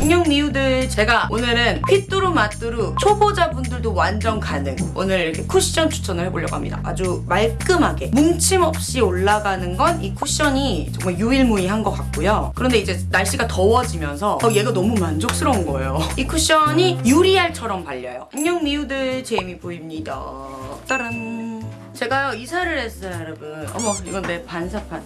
안녕 미우들 제가 오늘은 휘뚜루 마뚜루 초보자분들도 완전 가능. 오늘 이렇게 쿠션 추천을 해보려고 합니다. 아주 말끔하게 뭉침 없이 올라가는 건 이 쿠션이 정말 유일무이한 것 같고요. 그런데 이제 날씨가 더워지면서 어, 얘가 너무 만족스러운 거예요. 이 쿠션이 유리알처럼 발려요. 안녕 미우들 제이미 보입니다. 따란. 제가요 이사를 했어요 여러분. 어머 이건 내 반사판.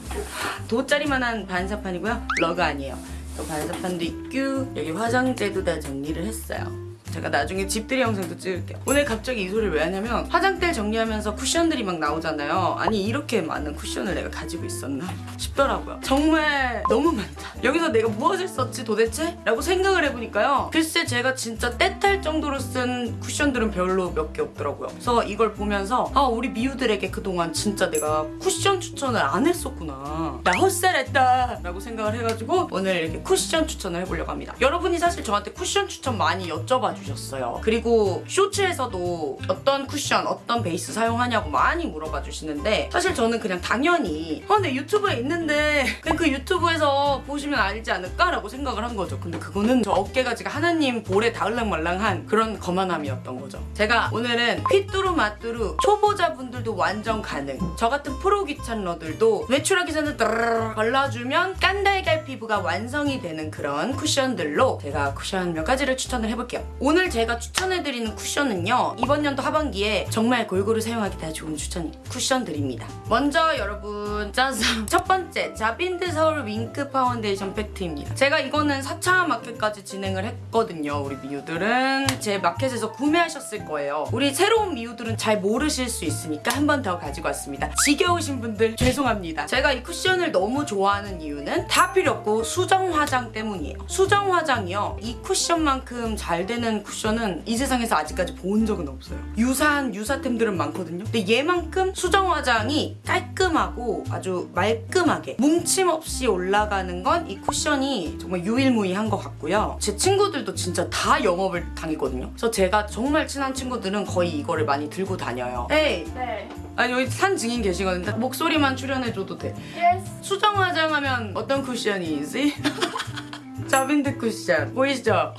돗자리만한 반사판이고요. 러그 아니에요 또 반사판도 있고 여기 화장대도 다 정리를 했어요 제가 나중에 집들이 영상도 찍을게요. 오늘 갑자기 이 소리를 왜 하냐면 화장대 정리하면서 쿠션들이 막 나오잖아요. 아니 이렇게 많은 쿠션을 내가 가지고 있었나 싶더라고요. 정말 너무 많다. 여기서 내가 무엇을 썼지 도대체? 라고 생각을 해보니까요. 글쎄 제가 진짜 때탈 정도로 쓴 쿠션들은 별로 몇 개 없더라고요. 그래서 이걸 보면서 아 우리 미우들에게 그동안 진짜 내가 쿠션 추천을 안 했었구나. 나 헛살았다! 라고 생각을 해가지고 오늘 이렇게 쿠션 추천을 해보려고 합니다. 여러분이 사실 저한테 쿠션 추천 많이 여쭤봐 주 셨어요. 그리고 Shorts에서도 어떤 쿠션 어떤 베이스 사용하냐고 많이 물어봐 주시는데 사실 저는 그냥 당연히 어, 내 유튜브에 있는데 그 유튜브에서 보시면 알지 않을까? 라고 생각을 한 거죠. 근데 그거는 저 어깨가 지금 하나님 볼에 닿을랑말랑한 그런 거만함이었던 거죠. 제가 오늘은 휘뚜루 마뚜루 초보자분들도 완전 가능. 저 같은 프로 귀찮러들도 외출하기 전에 발라주면 깐달걀 피부가 완성이 되는 그런 쿠션들로 제가 쿠션 몇 가지를 추천을 해볼게요. 오늘 제가 추천해드리는 쿠션은요 이번 연도 하반기에 정말 골고루 사용하기 다 좋은 추천 쿠션들입니다. 먼저 여러분 짜잔. 첫 번째 자빈드 서울 윙크 파운데이션 팩트입니다. 제가 이거는 4차 마켓까지 진행을 했거든요 우리 미우들은. 제 마켓에서 구매하셨을 거예요. 우리 새로운 미우들은 잘 모르실 수 있으니까 한 번 더 가지고 왔습니다. 지겨우신 분들 죄송합니다. 제가 이 쿠션을 너무 좋아하는 이유는 다 필요 없고 수정 화장 때문이에요. 수정 화장이요. 이 쿠션만큼 잘 되는 쿠션은 이 세상에서 아직까지 본 적은 없어요. 유사한 유사템들은 많거든요. 근데 얘만큼 수정 화장이 깔끔 하고 아주 말끔하게 뭉침 없이 올라가는 건 이 쿠션이 정말 유일무이한 것 같고요 제 친구들도 진짜 다 영업을 당했거든요 그래서 제가 정말 친한 친구들은 거의 이거를 많이 들고 다녀요 에이 네. 아니 여기 산 증인 계시거든요 목소리만 출연해줘도 돼 Yes. 수정 화장하면 어떤 쿠션이지? 자빈드 쿠션 보이시죠?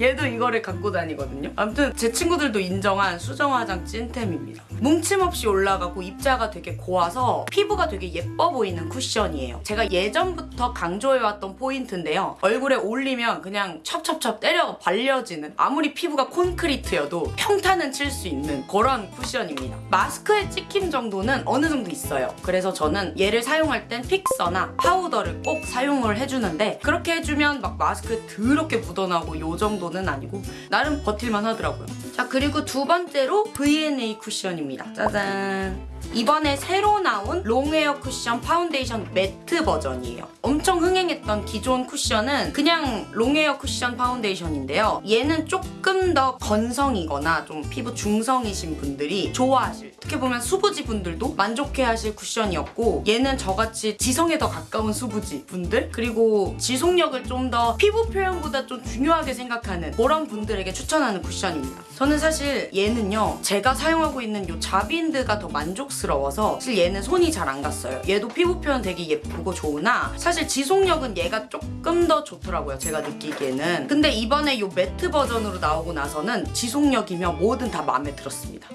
얘도 이거를 갖고 다니거든요. 아무튼 제 친구들도 인정한 수정 화장 찐템입니다. 뭉침 없이 올라가고 입자가 되게 고와서 피부가 되게 예뻐 보이는 쿠션이에요. 제가 예전부터 강조해왔던 포인트인데요. 얼굴에 올리면 그냥 찹찹찹 때려 발려지는 아무리 피부가 콘크리트여도 평탄은 칠 수 있는 그런 쿠션입니다. 마스크에 찍힘 정도는 어느 정도 있어요. 그래서 저는 얘를 사용할 땐 픽서나 파우더를 꼭 사용을 해주는데 그렇게 해주면 막 마스크에 더럽게 묻어나고 요 정도 는 아니고 나름 버틸만 하더라고요. 자 그리고 두 번째로 V&A 쿠션입니다. 짜잔 이번에 새로 나온 long wear 쿠션 파운데이션 matte 버전이에요. 엄청 흥행했던 기존 쿠션은 그냥 long wear 쿠션 파운데이션인데요. 얘는 조금 더 건성이거나 좀 피부 중성이신 분들이 좋아하실 어떻게 보면 수부지 분들도 만족해하실 쿠션이었고 얘는 저같이 지성에 더 가까운 수부지 분들 그리고 지속력을 좀 더 피부 표현보다 좀 중요하게 생각하는 그런 분들에게 추천하는 쿠션입니다. 저는 사실 얘는요 제가 사용하고 있는 이 자빈드가 더 만족 스러워서 사실 얘는 손이 잘 안 갔어요. 얘도 피부 표현 되게 예쁘고 좋으나 사실 지속력은 얘가 조금 더 좋더라고요 제가 느끼기에는 근데 이번에 이 매트 버전으로 나오고 나서는 지속력이며 뭐든 다 마음에 들었습니다.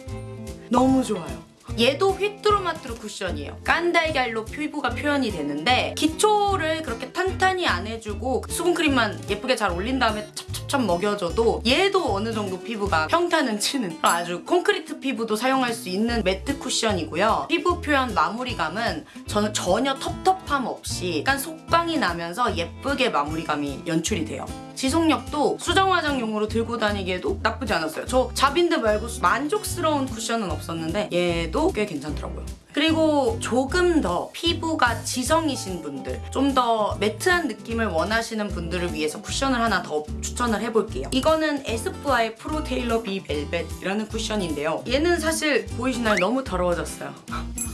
너무 좋아요. 얘도 휘뚜루마뚜루 쿠션이에요. 깐달걀로 피부가 표현이 되는데 기초를 그렇게 탄탄히 안 해주고 수분크림만 예쁘게 잘 올린 다음에 찹찹찹 먹여줘도 얘도 어느 정도 피부가 평탄은 치는 아주 콘크리트 피부도 사용할 수 있는 매트 쿠션이고요. 피부 표현 마무리감은 저는 전혀 텁텁함 없이 약간 속광이 나면서 예쁘게 마무리감이 연출이 돼요. 지속력도 수정 화장용으로 들고 다니기에도 나쁘지 않았어요. 저 자빈드 말고 만족스러운 쿠션은 없었는데 얘도 꽤 괜찮더라고요. 그리고 조금 더 피부가 지성이신 분들 좀 더 matte한 느낌을 원하시는 분들을 위해서 쿠션을 하나 더 추천을 해볼게요. 이거는 에스쁘아의 프로 테일러 비 벨벳이라는 쿠션인데요. 얘는 사실 보이시나요? 너무 더러워졌어요.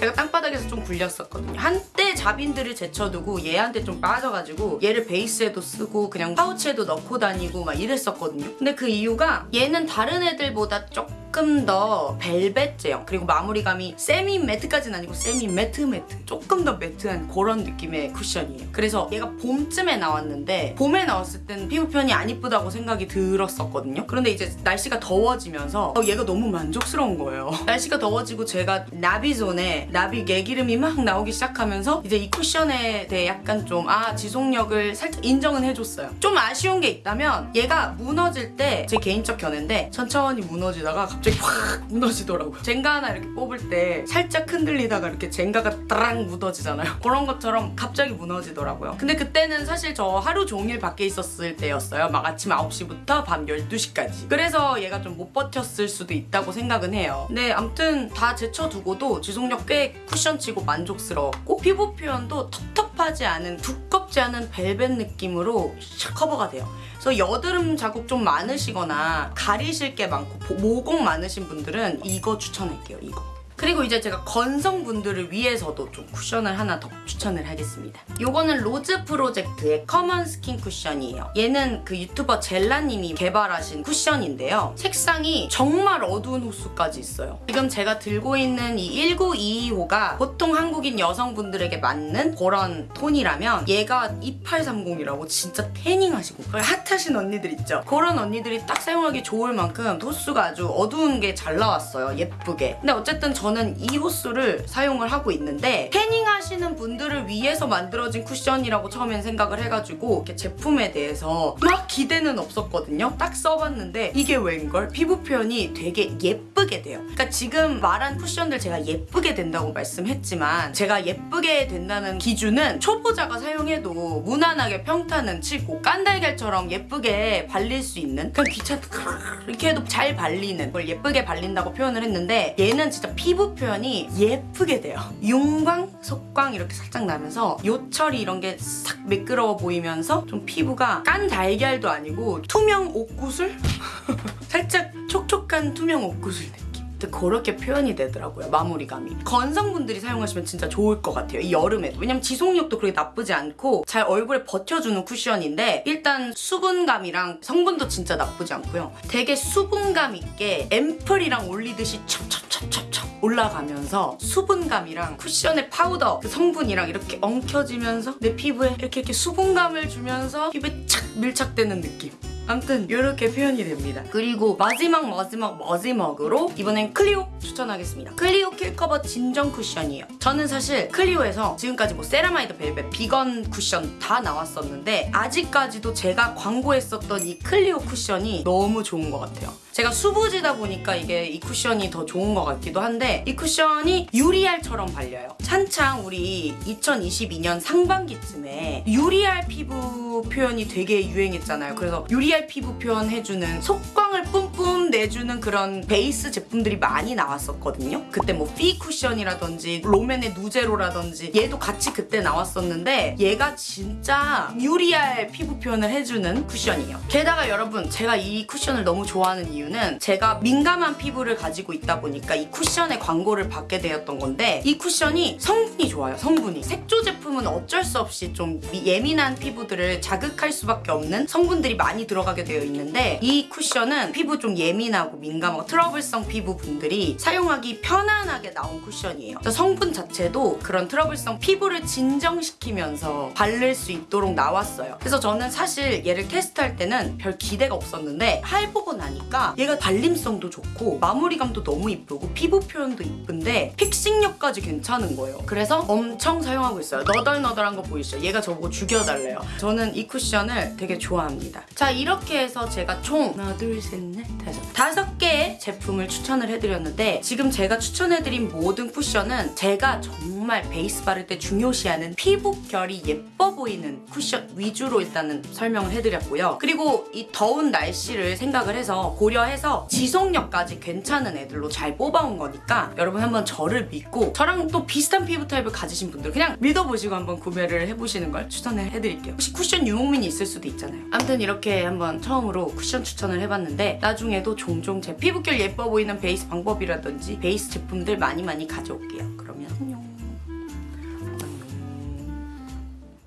제가 땅바닥에서 좀 굴렸었거든요. 한때 자빈드를 제쳐두고 얘한테 좀 빠져가지고 얘를 베이스에도 쓰고 그냥 파우치에도 넣고 다니고 막 이랬었거든요. 근데 그 이유가 얘는 다른 애들보다 조금 조금 더 벨벳 제형 그리고 마무리감이 semi matte까지는 아니고 semi matte matte 조금 더 매트한 그런 느낌의 쿠션이에요. 그래서 얘가 봄쯤에 나왔는데 봄에 나왔을 땐 피부 표현이 안 이쁘다고 생각이 들었었거든요. 그런데 이제 날씨가 더워지면서 어, 얘가 너무 만족스러운 거예요. 날씨가 더워지고 제가 나비존에 나비 개기름이 막 나오기 시작하면서 이제 이 쿠션에 대해 약간 좀 아 지속력을 살짝 인정은 해줬어요. 좀 아쉬운 게 있다면 얘가 무너질 때 제 개인적 견해인데 천천히 무너지다가 갑자기 확 무너지더라고요. 젠가 하나 이렇게 뽑을 때 살짝 흔들리다가 이렇게 젠가가 따랑 묻어지잖아요. 그런 것처럼 갑자기 무너지더라고요. 근데 그때는 사실 저 하루 종일 밖에 있었을 때였어요. 막 아침 9시부터 밤 12시까지. 그래서 얘가 좀 못 버텼을 수도 있다고 생각은 해요. 근데 아무튼 다 제쳐두고도 지속력 꽤 쿠션치고 만족스러웠고 피부 표현도 텁텁하지 않은 두껍지 않은 벨벳 느낌으로 샥 커버가 돼요. 그래서 여드름 자국 좀 많으시거나 가리실 게 많고 보- 모공 많으신 분들은 이거 추천할게요 이거 그리고 이제 제가 건성분들을 위해서도 좀 쿠션을 하나 더 추천을 하겠습니다. 요거는 로즈 프로젝트의 커먼 스킨 쿠션이에요. 얘는 그 유튜버 젤라님이 개발하신 쿠션인데요. 색상이 정말 어두운 호수까지 있어요. 지금 제가 들고 있는 이 1922호가 보통 한국인 여성분들에게 맞는 그런 톤이라면 얘가 2830이라고 진짜 태닝하시고 핫하신 언니들 있죠? 그런 언니들이 딱 사용하기 좋을 만큼 호수가 아주 어두운 게 잘 나왔어요. 예쁘게. 근데 어쨌든 저는 이 호수를 사용을 하고 있는데 태닝 하시는 분들을 위해서 만들어진 쿠션이라고 처음엔 생각을 해가지고 이렇게 제품에 대해서 막 기대는 없었거든요. 딱 써봤는데 이게 웬걸? 피부 표현이 되게 예쁘게 돼요. 그러니까 지금 말한 쿠션들 제가 예쁘게 된다고 말씀했지만 제가 예쁘게 된다는 기준은 초보자가 사용해도 무난하게 평탄은 치고 깐달걀처럼 예쁘게 발릴 수 있는 그냥 귀찮다 이렇게 해도 잘 발리는 걸 예쁘게 발린다고 표현을 했는데 얘는 진짜 피부 표현이 예쁘게 돼요. 윤광, 속광 이렇게 살짝 나면서 요철이 이런 게 싹 매끄러워 보이면서 좀 피부가 깐 달걀도 아니고 투명 옥구슬? 살짝 촉촉한 투명 옥구슬 느낌. 그렇게 표현이 되더라고요 마무리감이 건성분들이 사용하시면 진짜 좋을 것 같아요 이 여름에도 왜냐면 지속력도 그렇게 나쁘지 않고 잘 얼굴에 버텨주는 쿠션인데 일단 수분감이랑 성분도 진짜 나쁘지 않고요 되게 수분감 있게 앰플이랑 올리듯이 찹찹찹찹찹 올라가면서 수분감이랑 쿠션의 파우더 그 성분이랑 이렇게 엉켜지면서 내 피부에 이렇게 이렇게 수분감을 주면서 피부에 착 밀착되는 느낌 아무튼 이렇게 표현이 됩니다. 그리고 마지막 마지막 마지막으로 이번엔 클리오 추천하겠습니다. 클리오 킬커버 진정 쿠션이에요. 저는 사실 클리오에서 지금까지 뭐 세라마이드 벨벳, 비건 쿠션 다 나왔었는데 아직까지도 제가 광고했었던 이 클리오 쿠션이 너무 좋은 것 같아요. 제가 수부지다 보니까 이게 이 쿠션이 더 좋은 것 같기도 한데 이 쿠션이 유리알처럼 발려요. 한창 우리 2022년 상반기쯤에 유리알 피부 표현이 되게 유행했잖아요. 그래서 유리알 피부 표현 해주는 속광을 뿜뿜 내주는 그런 베이스 제품들이 많이 나왔었거든요. 그때 뭐 피 쿠션이라든지 롬앤의 누제로라든지 얘도 같이 그때 나왔었는데 얘가 진짜 유리알 피부 표현을 해주는 쿠션이에요. 게다가 여러분 제가 이 쿠션을 너무 좋아하는 이유 는 제가 민감한 피부를 가지고 있다 보니까 이 쿠션의 광고를 받게 되었던 건데 이 쿠션이 성분이 좋아요. 성분이 색조 제품은 어쩔 수 없이 좀 미- 예민한 피부들을 자극할 수밖에 없는 성분들이 많이 들어가게 되어 있는데 이 쿠션은 피부 좀 예민하고 민감하고 트러블성 피부 분들이 사용하기 편안하게 나온 쿠션이에요. 성분 자체도 그런 트러블성 피부를 진정시키면서 바를 수 있도록 나왔어요. 그래서 저는 사실 얘를 테스트할 때는 별 기대가 없었는데 해보고 나니까 얘가 발림성도 좋고 마무리감도 너무 이쁘고 피부 표현도 이쁜데 픽싱력까지 괜찮은 거예요. 그래서 엄청 사용하고 있어요. 너덜너덜한 거 보이시죠? 얘가 저보고 죽여달래요. 저는 이 쿠션을 되게 좋아합니다. 자 이렇게 해서 제가 총 하나 둘 셋 넷 다섯 다섯 개의 제품을 추천을 해드렸는데 지금 제가 추천해드린 모든 쿠션은 제가 정말 베이스 바를 때 중요시하는 피부 결이 예뻐 보이는 쿠션 위주로 일단은 설명을 해드렸고요. 그리고 이 더운 날씨를 생각을 해서 고려해서 지속력까지 괜찮은 애들로 잘 뽑아온 거니까 여러분 한번 저를 믿고 저랑 또 비슷한 피부 타입을 가지신 분들 그냥 믿어보시고 한번 구매를 해보시는 걸 추천을 해드릴게요. 혹시 쿠션 유목민이 있을 수도 있잖아요. 아무튼 이렇게 한번 처음으로 쿠션 추천을 해봤는데 나중에도 종종 제 피부결 예뻐 보이는 베이스 방법이라든지 베이스 제품들 많이 많이 가져올게요. 그러면 안녕.